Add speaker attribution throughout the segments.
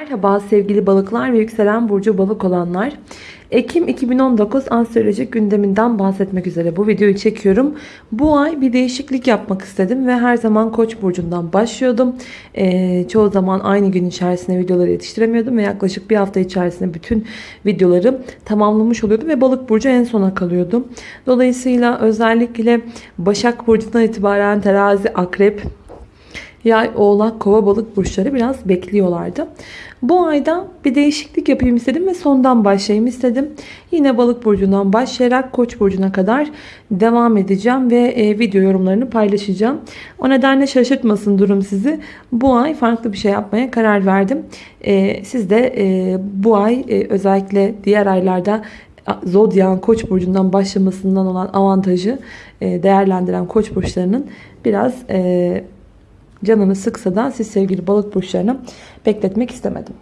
Speaker 1: Merhaba sevgili balıklar ve yükselen burcu balık olanlar. Ekim 2019 astrolojik gündeminden bahsetmek üzere bu videoyu çekiyorum. Bu ay bir değişiklik yapmak istedim ve her zaman Koç burcundan başlıyordum. Ee, çoğu zaman aynı gün içerisinde videoları yetiştiremiyordum ve yaklaşık bir hafta içerisinde bütün videoları tamamlamış oluyordum ve Balık burcu en sona kalıyordum. Dolayısıyla özellikle Başak burcundan itibaren Terazi, Akrep, Yay, Oğlak, Kova, Balık burçları biraz bekliyorlardı. Bu ayda bir değişiklik yapayım istedim ve sondan başlayayım istedim. Yine Balık burcundan başlayarak Koç burcuna kadar devam edeceğim ve e, video yorumlarını paylaşacağım. O nedenle şaşırtmasın durum sizi. Bu ay farklı bir şey yapmaya karar verdim. E, siz de e, bu ay özellikle diğer aylarda Zodyan Koç burcundan başlamasından olan avantajı değerlendiren Koç burçlarının biraz canını sıksa da siz sevgili balık burçlarını bekletmek istemedim.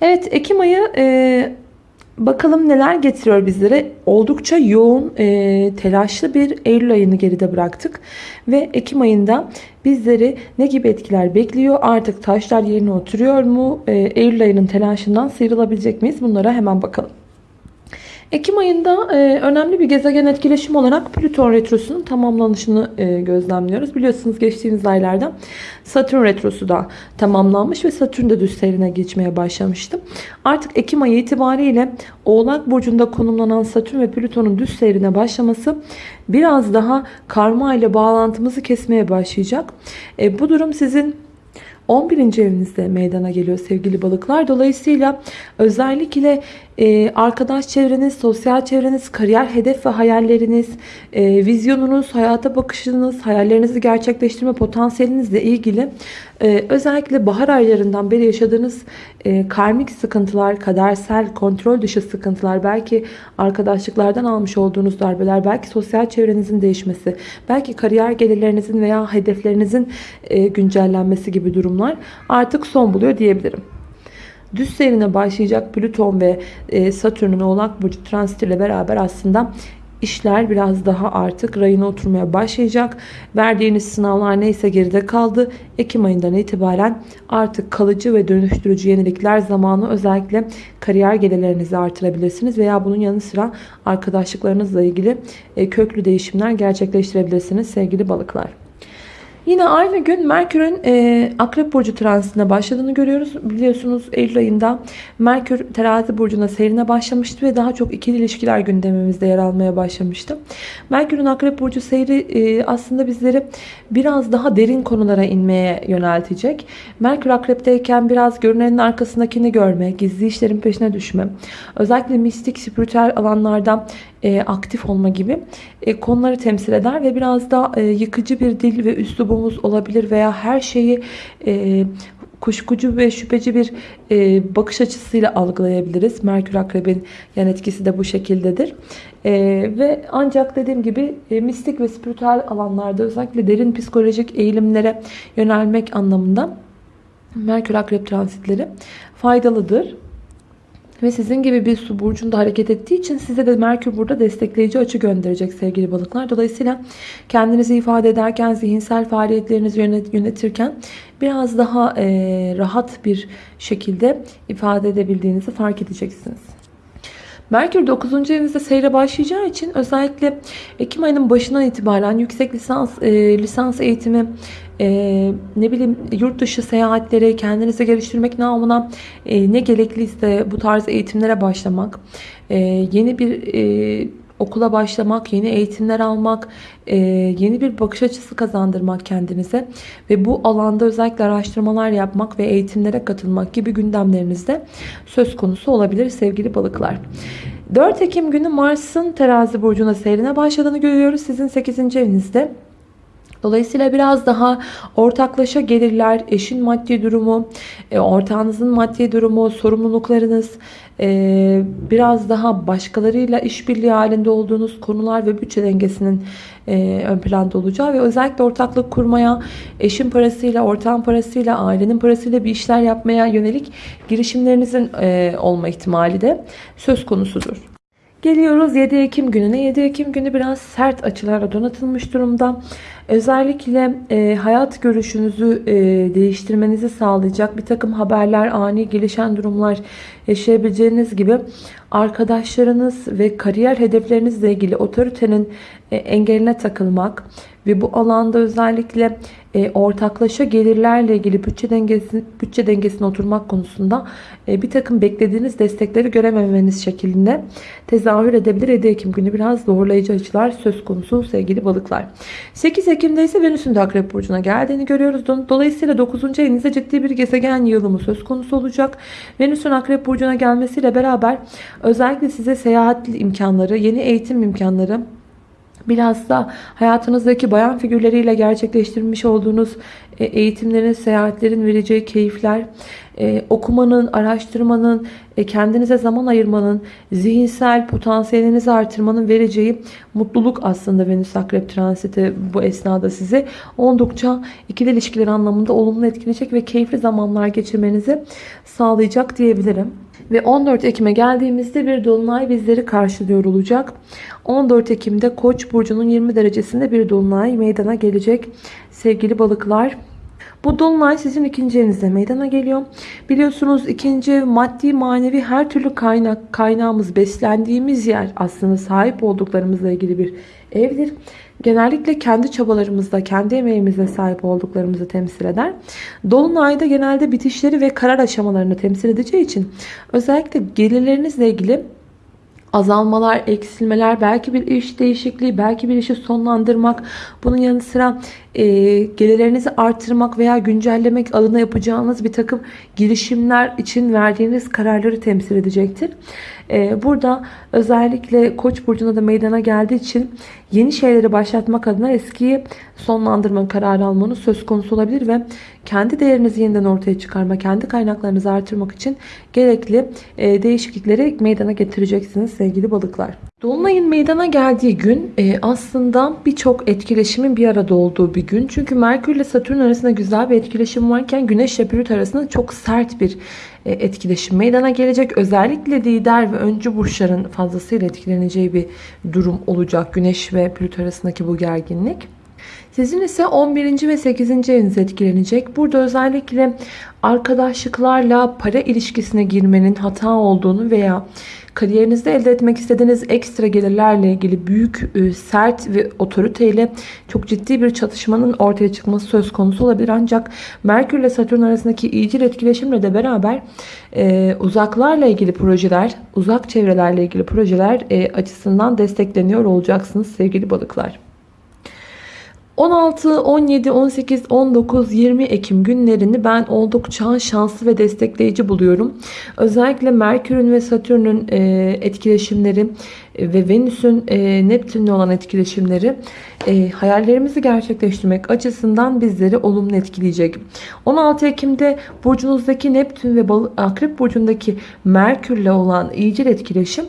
Speaker 1: Evet Ekim ayı e, bakalım neler getiriyor bizlere. Oldukça yoğun e, telaşlı bir Eylül ayını geride bıraktık. Ve Ekim ayında bizleri ne gibi etkiler bekliyor? Artık taşlar yerine oturuyor mu? E, Eylül ayının telaşından sıyrılabilecek miyiz? Bunlara hemen bakalım. Ekim ayında e, önemli bir gezegen etkileşim olarak Plüton Retrosu'nun tamamlanışını e, gözlemliyoruz. Biliyorsunuz geçtiğimiz aylarda Satürn Retrosu da tamamlanmış ve Satürn de düz seyrine geçmeye başlamıştı. Artık Ekim ayı itibariyle Oğlak Burcu'nda konumlanan Satürn ve Plüton'un düz seyrine başlaması biraz daha karma ile bağlantımızı kesmeye başlayacak. E, bu durum sizin 11. evinizde meydana geliyor sevgili balıklar. Dolayısıyla özellikle e, arkadaş çevreniz, sosyal çevreniz, kariyer hedef ve hayalleriniz, e, vizyonunuz, hayata bakışınız, hayallerinizi gerçekleştirme potansiyelinizle ilgili e, özellikle bahar aylarından beri yaşadığınız e, karmik sıkıntılar, kadersel, kontrol dışı sıkıntılar, belki arkadaşlıklardan almış olduğunuz darbeler, belki sosyal çevrenizin değişmesi, belki kariyer gelirlerinizin veya hedeflerinizin güncellenmesi gibi durumlar artık son buluyor diyebilirim. Düz seyrine başlayacak Plüton ve e, Satürn'ün Oğlak Burcu transitiyle beraber aslında işler biraz daha artık rayına oturmaya başlayacak. Verdiğiniz sınavlar neyse geride kaldı. Ekim ayından itibaren artık kalıcı ve dönüştürücü yenilikler zamanı özellikle kariyer gelirlerinizi artırabilirsiniz veya bunun yanı sıra arkadaşlıklarınızla ilgili e, köklü değişimler gerçekleştirebilirsiniz sevgili balıklar. Yine aynı gün Merkür'ün e, Akrep Burcu transitine başladığını görüyoruz. Biliyorsunuz Eylül ayında Merkür terazi burcuna seyrine başlamıştı ve daha çok ikili ilişkiler gündemimizde yer almaya başlamıştı. Merkür'ün Akrep Burcu seyri e, aslında bizleri biraz daha derin konulara inmeye yöneltecek. Merkür Akrep'teyken biraz görünenin arkasındakini görme, gizli işlerin peşine düşme, özellikle mistik, spiritüel alanlarda e, aktif olma gibi e, konuları temsil eder ve biraz da e, yıkıcı bir dil ve üslubumuz olabilir veya her şeyi e, kuşkucu ve şüpheci bir e, bakış açısıyla algılayabiliriz. Merkür Akrep'in yan etkisi de bu şekildedir. E, ve ancak dediğim gibi e, mistik ve spiritüel alanlarda özellikle derin psikolojik eğilimlere yönelmek anlamında Merkür Akrep transitleri faydalıdır. Ve sizin gibi bir su burcunda hareket ettiği için size de Merkür burada destekleyici açı gönderecek sevgili balıklar. Dolayısıyla kendinizi ifade ederken, zihinsel faaliyetlerinizi yönetirken biraz daha e, rahat bir şekilde ifade edebildiğinizi fark edeceksiniz. Merkür 9. evinizde seyre başlayacağı için özellikle Ekim ayının başından itibaren yüksek lisans e, lisans eğitimi e, ne bileyim yurt dışı seyahatleri kendinizi geliştirmek namına e, ne gerekliyse bu tarz eğitimlere başlamak e, yeni bir e, okula başlamak, yeni eğitimler almak, e, yeni bir bakış açısı kazandırmak kendinize ve bu alanda özellikle araştırmalar yapmak ve eğitimlere katılmak gibi gündemlerinizde söz konusu olabilir sevgili balıklar. 4 Ekim günü Mars'ın terazi burcuna seyrine başladığını görüyoruz. Sizin 8. evinizde. Dolayısıyla biraz daha ortaklaşa gelirler, eşin maddi durumu, e, ortağınızın maddi durumu, sorumluluklarınız, e, biraz daha başkalarıyla işbirliği halinde olduğunuz konular ve bütçe dengesinin e, ön planda olacağı ve özellikle ortaklık kurmaya, eşin parasıyla, ortağın parasıyla, ailenin parasıyla bir işler yapmaya yönelik girişimlerinizin olma ihtimali de söz konusudur. Geliyoruz 7 Ekim gününe. 7 Ekim günü biraz sert açılarla donatılmış durumda. Özellikle e, hayat görüşünüzü e, değiştirmenizi sağlayacak bir takım haberler, ani gelişen durumlar yaşayabileceğiniz gibi arkadaşlarınız ve kariyer hedeflerinizle ilgili otoritenin e, engeline takılmak ve bu alanda özellikle e, ortaklaşa gelirlerle ilgili bütçe dengesi bütçe dengesine oturmak konusunda e, bir takım beklediğiniz destekleri görememeniz şeklinde tezahür edebilir. 7 Ekim günü biraz zorlayıcı açılar söz konusu sevgili balıklar. 8 Ekim'de ise Venüs'ün de Akrep Burcu'na geldiğini görüyoruz. Dolayısıyla 9. evinizde ciddi bir gezegen yığılımı söz konusu olacak. Venüs'ün Akrep Burcu'na gelmesiyle beraber özellikle size seyahat imkanları, yeni eğitim imkanları, Biraz da hayatınızdaki bayan figürleriyle gerçekleştirmiş olduğunuz e, eğitimlerin, seyahatlerin vereceği keyifler, e, okumanın, araştırmanın, e, kendinize zaman ayırmanın, zihinsel potansiyelinizi artırmanın vereceği mutluluk aslında Venüs Akrep transiti bu esnada sizi oldukça ikili ilişkiler anlamında olumlu etkileyecek ve keyifli zamanlar geçirmenizi sağlayacak diyebilirim. Ve 14 Ekim'e geldiğimizde bir dolunay bizleri karşılıyor olacak. 14 Ekim'de Koç burcunun 20 derecesinde bir dolunay meydana gelecek. Sevgili balıklar, bu dolunay sizin ikinci evinizde meydana geliyor. Biliyorsunuz ikinci maddi manevi her türlü kaynak kaynağımız beslendiğimiz yer aslında sahip olduklarımızla ilgili bir evdir. Genellikle kendi çabalarımızda, kendi emeğimizle sahip olduklarımızı temsil eder. Dolunayda genelde bitişleri ve karar aşamalarını temsil edeceği için özellikle gelirlerinizle ilgili azalmalar, eksilmeler, belki bir iş değişikliği, belki bir işi sonlandırmak, bunun yanı sıra e, gelirlerinizi artırmak veya güncellemek adına yapacağınız bir takım girişimler için verdiğiniz kararları temsil edecektir. E, burada özellikle Koç burcunda da meydana geldiği için yeni şeyleri başlatmak adına eskiyi sonlandırma kararı almanız söz konusu olabilir ve kendi değerinizi yeniden ortaya çıkarma, kendi kaynaklarınızı artırmak için gerekli e, değişiklikleri meydana getireceksiniz sevgili balıklar. Dolunay'ın meydana geldiği gün e, aslında birçok etkileşimin bir arada olduğu bir gün. Çünkü Merkür ile Satürn arasında güzel bir etkileşim varken Güneş ile Plüto arasında çok sert bir etkileşim meydana gelecek. Özellikle lider ve öncü burçların fazlasıyla etkileneceği bir durum olacak. Güneş ve Plüto arasındaki bu gerginlik. Sizin ise 11. ve 8. eviniz etkilenecek. Burada özellikle arkadaşlıklarla para ilişkisine girmenin hata olduğunu veya kariyerinizde elde etmek istediğiniz ekstra gelirlerle ilgili büyük, e, sert ve otoriteyle çok ciddi bir çatışmanın ortaya çıkması söz konusu olabilir. Ancak Merkür ile Satürn arasındaki iyicil etkileşimle de beraber e, uzaklarla ilgili projeler, uzak çevrelerle ilgili projeler e, açısından destekleniyor olacaksınız sevgili balıklar. 16, 17, 18, 19, 20 Ekim günlerini ben oldukça şanslı ve destekleyici buluyorum. Özellikle Merkür'ün ve Satürn'ün e, etkileşimleri e, ve Venüs'ün e, Neptün'le olan etkileşimleri hayallerimizi gerçekleştirmek açısından bizleri olumlu etkileyecek. 16 Ekim'de burcunuzdaki Neptün ve Akrep burcundaki Merkür'le olan iyicil etkileşim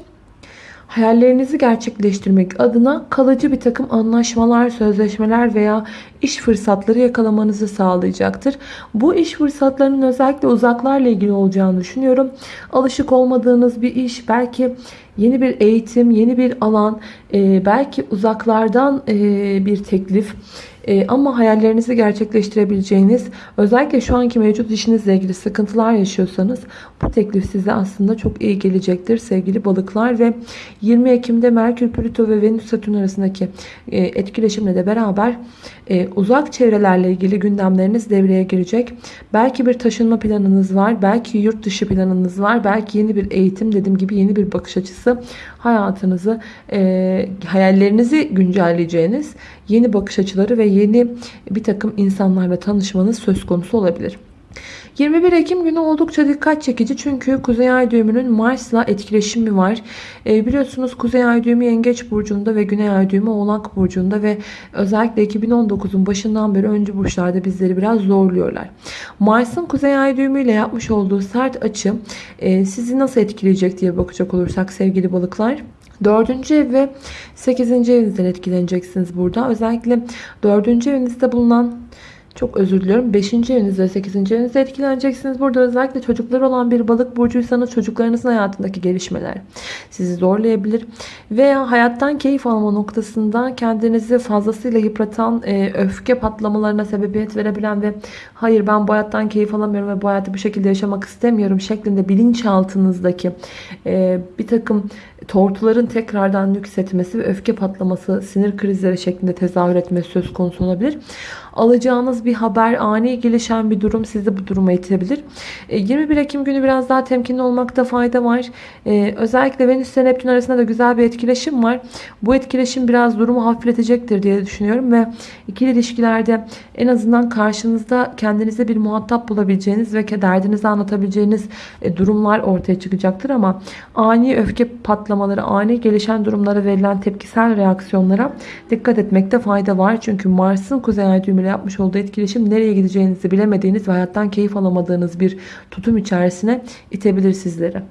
Speaker 1: hayallerinizi gerçekleştirmek adına kalıcı bir takım anlaşmalar, sözleşmeler veya iş fırsatları yakalamanızı sağlayacaktır. Bu iş fırsatlarının özellikle uzaklarla ilgili olacağını düşünüyorum. Alışık olmadığınız bir iş, belki yeni bir eğitim, yeni bir alan, e, belki uzaklardan e, bir teklif e, ama hayallerinizi gerçekleştirebileceğiniz özellikle şu anki mevcut işinizle ilgili sıkıntılar yaşıyorsanız bu teklif size aslında çok iyi gelecektir sevgili balıklar ve 20 Ekim'de Merkür, Plüto ve Venüs Satürn arasındaki etkileşimle de beraber uzak çevrelerle ilgili gündemleriniz devreye girecek. Belki bir taşınma planınız var, belki yurt dışı planınız var, belki yeni bir eğitim dediğim gibi yeni bir bakış açısı hayatınızı, e, hayallerinizi güncelleyeceğiniz yeni bakış açıları ve yeni bir takım insanlarla tanışmanız söz konusu olabilir. 21 Ekim günü oldukça dikkat çekici çünkü Kuzey Ay düğümünün Mars'la etkileşimi var. E, biliyorsunuz Kuzey Ay düğümü Yengeç burcunda ve Güney Ay düğümü Oğlak burcunda ve özellikle 2019'un başından beri öncü burçlarda bizleri biraz zorluyorlar. Mars'ın Kuzey Ay düğümü ile yapmış olduğu sert açı e, sizi nasıl etkileyecek diye bakacak olursak sevgili balıklar. Dördüncü ev ve sekizinci evinizden etkileneceksiniz burada. Özellikle dördüncü evinizde bulunan çok özür diliyorum. 5. evinizde ve 8. evinizde etkileneceksiniz. Burada özellikle çocukları olan bir balık burcuysanız çocuklarınızın hayatındaki gelişmeler sizi zorlayabilir. Veya hayattan keyif alma noktasında kendinizi fazlasıyla yıpratan e, öfke patlamalarına sebebiyet verebilen ve hayır ben bu hayattan keyif alamıyorum ve bu hayatı bu şekilde yaşamak istemiyorum şeklinde bilinçaltınızdaki e, bir takım tortuların tekrardan yükseltmesi ve öfke patlaması, sinir krizleri şeklinde tezahür etmesi söz konusu olabilir. Alacağınız bir haber, ani gelişen bir durum sizi bu duruma itebilir. 21 Ekim günü biraz daha temkinli olmakta fayda var. Ee, özellikle Venüs ile Neptün arasında da güzel bir etkileşim var. Bu etkileşim biraz durumu hafifletecektir diye düşünüyorum ve ikili ilişkilerde en azından karşınızda kendinize bir muhatap bulabileceğiniz ve derdinizi anlatabileceğiniz e, durumlar ortaya çıkacaktır ama ani öfke patlamaları, ani gelişen durumlara verilen tepkisel reaksiyonlara dikkat etmekte fayda var. Çünkü Mars'ın kuzey ay düğümü ile yapmış olduğu etkileşim nereye gideceğinizi bilemediğiniz ve hayattan keyif alamadığınız bir tutum içerisine itebilir sizleri.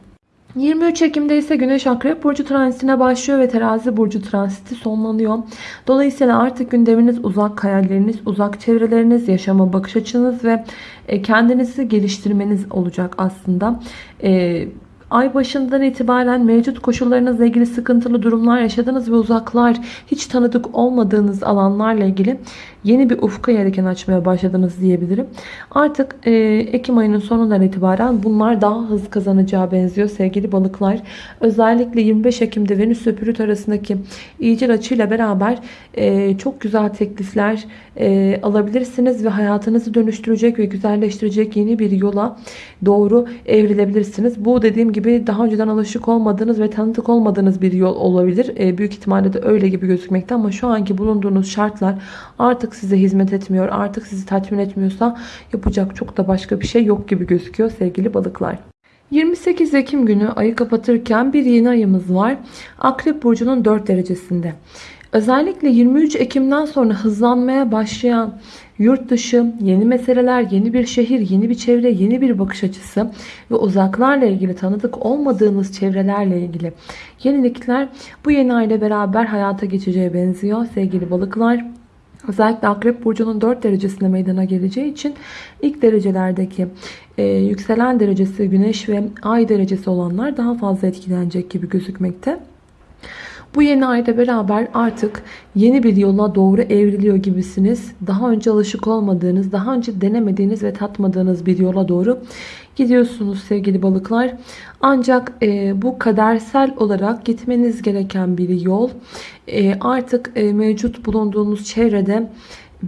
Speaker 1: 23 Ekim'de ise Güneş Akrep Burcu transitine başlıyor ve Terazi Burcu transiti sonlanıyor. Dolayısıyla artık gündeminiz uzak hayalleriniz, uzak çevreleriniz, yaşama bakış açınız ve e, kendinizi geliştirmeniz olacak aslında. Ay başından itibaren mevcut koşullarınızla ilgili sıkıntılı durumlar yaşadınız ve uzaklar, hiç tanıdık olmadığınız alanlarla ilgili yeni bir ufka yelken açmaya başladınız diyebilirim. Artık e, Ekim ayının sonundan itibaren bunlar daha hız kazanacağı benziyor sevgili balıklar. Özellikle 25 Ekim'de Venüs ve Plüt arasındaki iyicil açıyla beraber e, çok güzel teklifler e, alabilirsiniz ve hayatınızı dönüştürecek ve güzelleştirecek yeni bir yola doğru evrilebilirsiniz. Bu dediğim gibi daha önceden alışık olmadığınız ve tanıdık olmadığınız bir yol olabilir. E, büyük ihtimalle de öyle gibi gözükmekte ama şu anki bulunduğunuz şartlar artık size hizmet etmiyor, artık sizi tatmin etmiyorsa yapacak çok da başka bir şey yok gibi gözüküyor sevgili balıklar. 28 Ekim günü ayı kapatırken bir yeni ayımız var. Akrep Burcu'nun 4 derecesinde. Özellikle 23 Ekim'den sonra hızlanmaya başlayan yurt dışı, yeni meseleler, yeni bir şehir, yeni bir çevre, yeni bir bakış açısı ve uzaklarla ilgili tanıdık olmadığınız çevrelerle ilgili yenilikler bu yeni ayla beraber hayata geçeceğe benziyor sevgili balıklar. Özellikle Akrep Burcu'nun 4 derecesinde meydana geleceği için ilk derecelerdeki e, yükselen derecesi Güneş ve Ay derecesi olanlar daha fazla etkilenecek gibi gözükmekte. Bu yeni ayda beraber artık yeni bir yola doğru evriliyor gibisiniz. Daha önce alışık olmadığınız, daha önce denemediğiniz ve tatmadığınız bir yola doğru gidiyorsunuz sevgili balıklar. Ancak e, bu kadersel olarak gitmeniz gereken bir yol. E, artık e, mevcut bulunduğunuz çevrede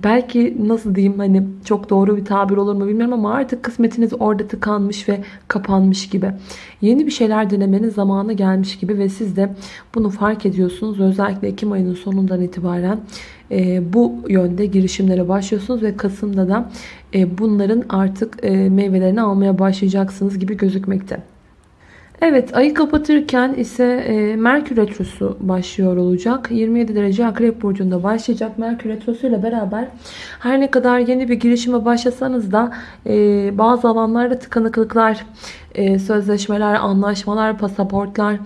Speaker 1: belki nasıl diyeyim hani çok doğru bir tabir olur mu bilmiyorum ama artık kısmetiniz orada tıkanmış ve kapanmış gibi. Yeni bir şeyler denemenin zamanı gelmiş gibi ve siz de bunu fark ediyorsunuz. Özellikle Ekim ayının sonundan itibaren e, bu yönde girişimlere başlıyorsunuz ve Kasım'da da e, bunların artık e, meyvelerini almaya başlayacaksınız gibi gözükmekte. Evet ayı kapatırken ise e, Merkür Retrosu başlıyor olacak. 27 derece Akrep Burcu'nda başlayacak. Merkür Retrosu ile beraber her ne kadar yeni bir girişime başlasanız da e, bazı alanlarda tıkanıklıklar, e, sözleşmeler, anlaşmalar, pasaportlar,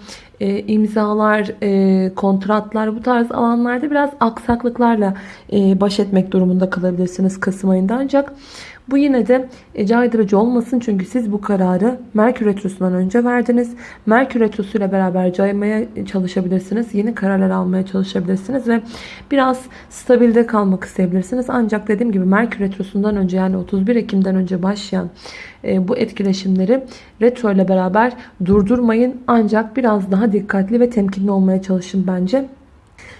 Speaker 1: e, imzalar, e, kontratlar bu tarz alanlarda biraz aksaklıklarla e, baş etmek durumunda kalabilirsiniz Kasım ayında. Ancak bu yine de e, caydırıcı olmasın çünkü siz bu kararı Merkür Retrosu'ndan önce verdiniz. Merkür Retrosu ile beraber caymaya çalışabilirsiniz. Yeni kararlar almaya çalışabilirsiniz ve biraz stabilde kalmak isteyebilirsiniz. Ancak dediğim gibi Merkür Retrosu'ndan önce yani 31 Ekim'den önce başlayan e, bu etkileşimleri retro ile beraber durdurmayın. Ancak biraz daha dikkatli ve temkinli olmaya çalışın bence.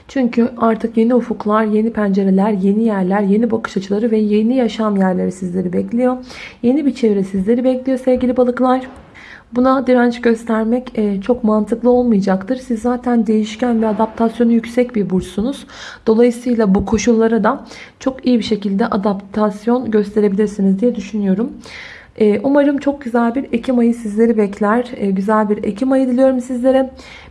Speaker 1: Çünkü artık yeni ufuklar, yeni pencereler, yeni yerler, yeni bakış açıları ve yeni yaşam yerleri sizleri bekliyor. Yeni bir çevre sizleri bekliyor sevgili balıklar. Buna direnç göstermek e, çok mantıklı olmayacaktır. Siz zaten değişken ve adaptasyonu yüksek bir burçsunuz. Dolayısıyla bu koşullara da çok iyi bir şekilde adaptasyon gösterebilirsiniz diye düşünüyorum. E, umarım çok güzel bir Ekim ayı sizleri bekler. E, güzel bir Ekim ayı diliyorum sizlere.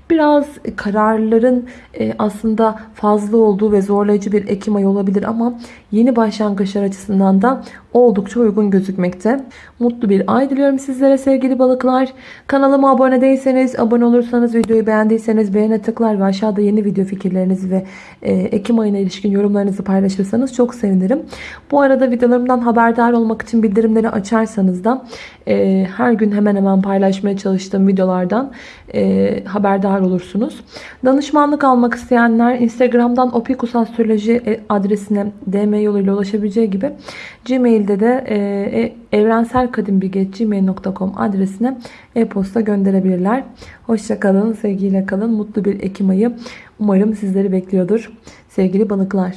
Speaker 1: Biraz kararların e, aslında fazla olduğu ve zorlayıcı bir Ekim ayı olabilir ama yeni başlangıçlar açısından da oldukça uygun gözükmekte. Mutlu bir ay diliyorum sizlere sevgili balıklar. Kanalıma abone değilseniz, abone olursanız, videoyu beğendiyseniz beğene tıklar ve aşağıda yeni video fikirlerinizi ve e, Ekim ayına ilişkin yorumlarınızı paylaşırsanız çok sevinirim. Bu arada videolarımdan haberdar olmak için bildirimleri açarsanız da e, her gün hemen hemen paylaşmaya çalıştığım videolardan haberdar olursunuz. Danışmanlık almak isteyenler Instagram'dan opikusastroloji e, adresine DM yoluyla ulaşabileceği gibi Gmail'de de e, e, evrenselkadimbilge.gmail.com adresine e-posta gönderebilirler. Hoşçakalın, sevgiyle kalın, mutlu bir Ekim ayı umarım sizleri bekliyordur sevgili balıklar.